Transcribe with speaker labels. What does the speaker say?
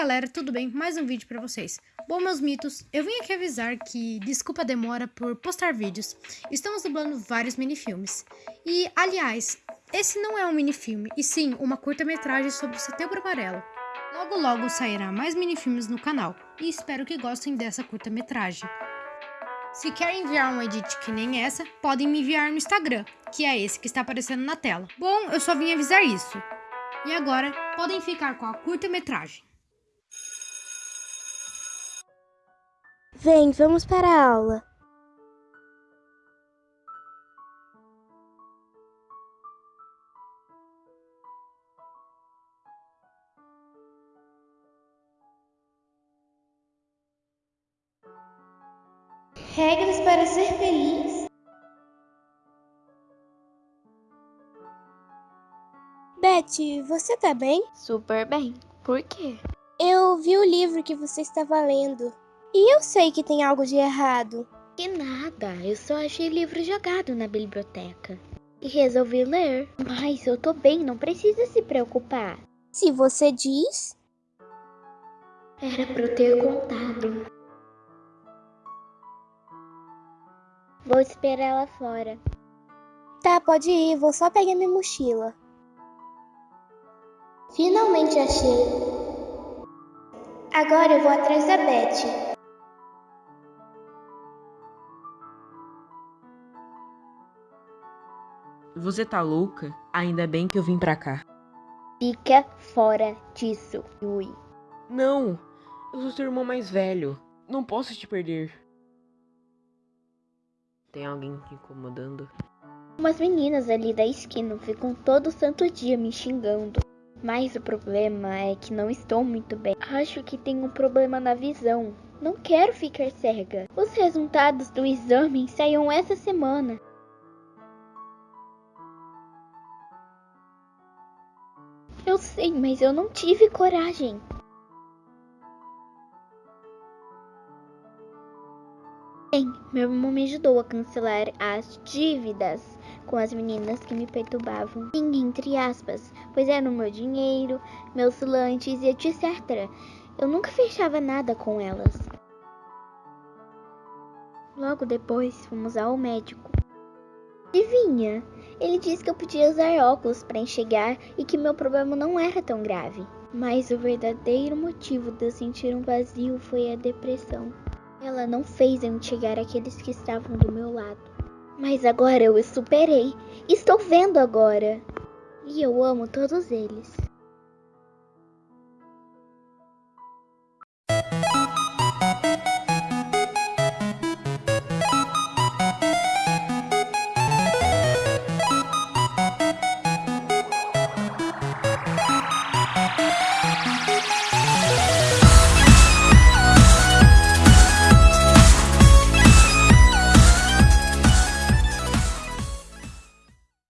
Speaker 1: galera, tudo bem? Mais um vídeo pra vocês. Bom, meus mitos, eu vim aqui avisar que desculpa a demora por postar vídeos. Estamos dublando vários minifilmes. E, aliás, esse não é um minifilme, e sim uma curta-metragem sobre o Setembro Amarelo. Logo logo sairá mais minifilmes no canal, e espero que gostem dessa curta-metragem. Se querem enviar um edit que nem essa, podem me enviar no Instagram, que é esse que está aparecendo na tela. Bom, eu só vim avisar isso. E agora, podem ficar com a curta-metragem.
Speaker 2: Vem, vamos para a aula. Regras para ser feliz? Betty, você tá bem?
Speaker 3: Super bem. Por quê?
Speaker 2: Eu vi o livro que você estava lendo. E eu sei que tem algo de errado.
Speaker 3: Que nada, eu só achei livro jogado na biblioteca. E resolvi ler. Mas eu tô bem, não precisa se preocupar.
Speaker 2: Se você diz.
Speaker 3: Era pra eu ter contado. Vou esperar ela fora.
Speaker 2: Tá, pode ir, vou só pegar minha mochila. Finalmente achei. Agora eu vou atrás da Beth.
Speaker 4: Você tá louca? Ainda bem que eu vim pra cá.
Speaker 3: Fica fora disso, Yui.
Speaker 4: Não! Eu sou seu irmão mais velho. Não posso te perder. Tem alguém te incomodando?
Speaker 3: Umas meninas ali da esquina ficam todo santo dia me xingando. Mas o problema é que não estou muito bem. Acho que tenho um problema na visão. Não quero ficar cega. Os resultados do exame saíram essa semana. Eu sei, mas eu não tive coragem. Bem, meu irmão me ajudou a cancelar as dívidas com as meninas que me perturbavam. Sim, entre aspas, pois era o meu dinheiro, meus lanches e etc. Eu nunca fechava nada com elas. Logo depois, fomos ao médico. Adivinha? Ele disse que eu podia usar óculos para enxergar e que meu problema não era tão grave. Mas o verdadeiro motivo de eu sentir um vazio foi a depressão. Ela não fez eu enxergar aqueles que estavam do meu lado. Mas agora eu os superei. Estou vendo agora. E eu amo todos eles.